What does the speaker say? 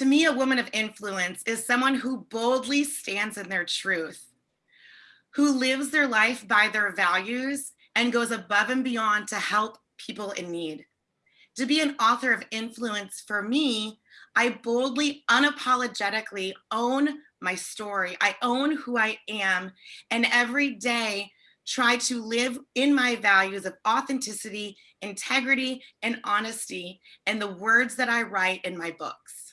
To me, a woman of influence is someone who boldly stands in their truth, who lives their life by their values and goes above and beyond to help people in need. To be an author of influence for me, I boldly, unapologetically own my story. I own who I am. And every day try to live in my values of authenticity, integrity, and honesty, and the words that I write in my books.